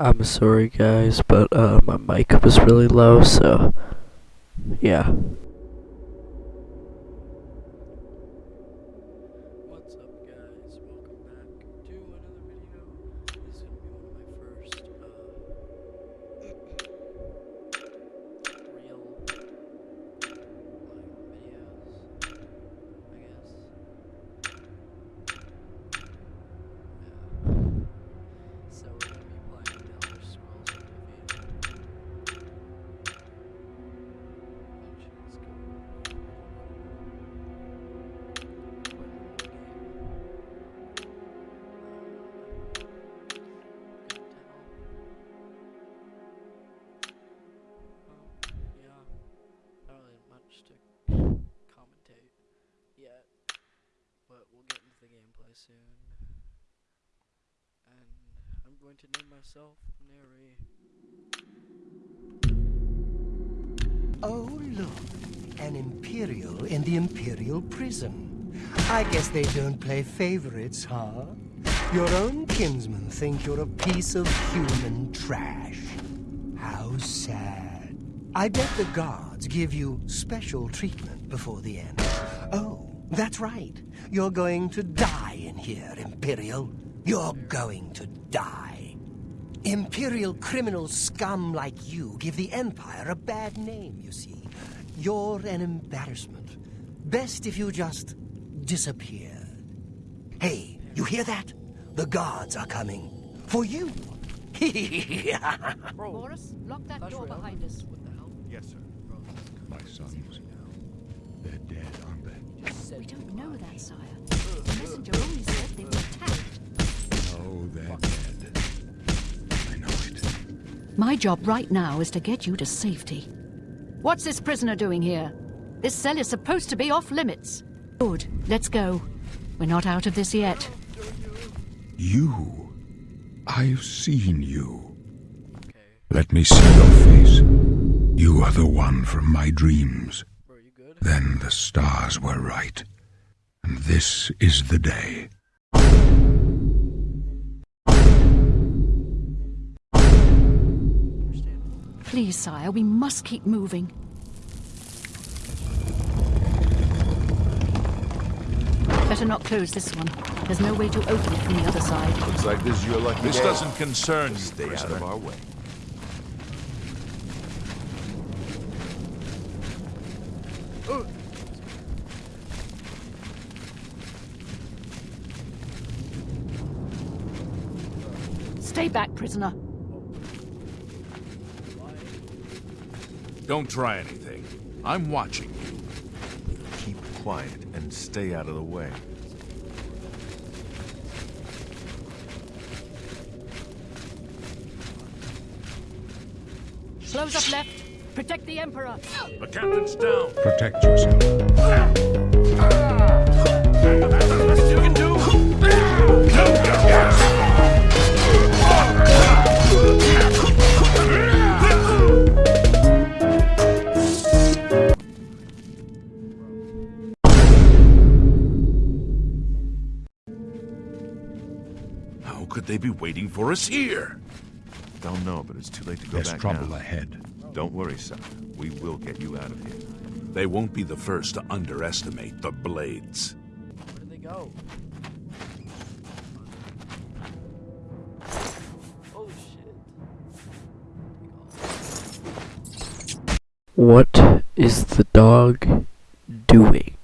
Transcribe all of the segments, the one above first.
I'm sorry guys, but uh, my mic was really low, so yeah. Soon. And I'm going to name myself Neri. Oh, look. An Imperial in the Imperial prison. I guess they don't play favorites, huh? Your own kinsmen think you're a piece of human trash. How sad. I bet the guards give you special treatment before the end. That's right. You're going to die in here, Imperial. You're going to die. Imperial criminal scum like you give the Empire a bad name, you see. You're an embarrassment. Best if you just disappeared. Hey, you hear that? The guards are coming. For you. Bro, Baurus, lock that Clash door Royale? behind us. What the hell? Yes, sir. Bro, this is My sons. now. They're dead, aren't they? Just said We don't know goodbye. that, sire. The messenger only said they were attacked. Oh, they're dead. I know it. My job right now is to get you to safety. What's this prisoner doing here? This cell is supposed to be off limits. Good. Let's go. We're not out of this yet. You. I've seen you. Okay, Let me see your face. You are the one from my dreams. Bro, you good? Then the stars were right. And this is the day. Please, sire, we must keep moving. Better not close this one. There's no way to open it from the other side. Looks like this is your lucky This day. doesn't concern you, Stay out of our way. Stay back, prisoner. Don't try anything. I'm watching you. Keep quiet and stay out of the way. Close up left. Protect the Emperor. The captain's down. Protect yourself. You can do. How could they be waiting for us here? Don't know, but it's too late to go There's back trouble now. ahead. Don't worry, son. We will get you out of here. They won't be the first to underestimate the Blades. Where did they go? Oh shit. What is the dog doing?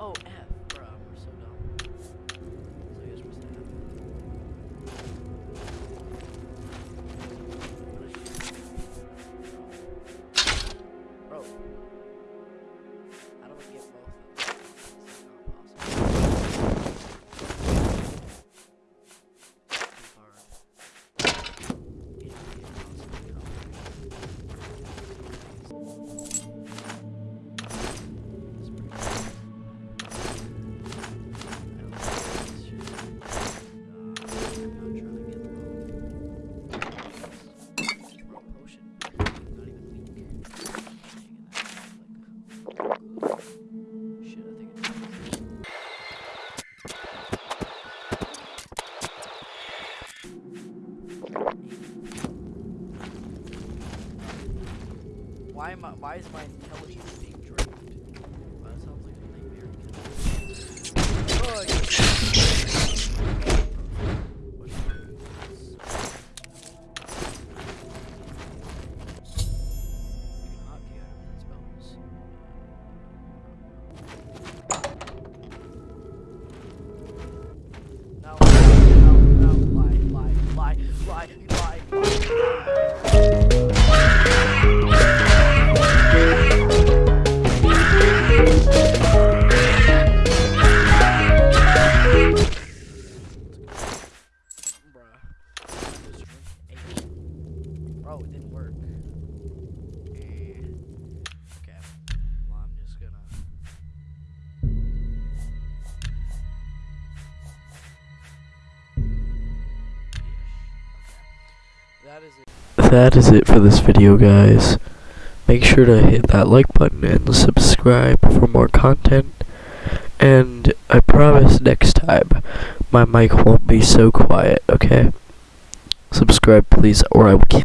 Oh, O-M. Why am I, why is my intelligence being That is it. That is it for this video, guys. Make sure to hit that like button and subscribe for more content. And I promise next time my mic won't be so quiet, okay? Subscribe, please, or I will.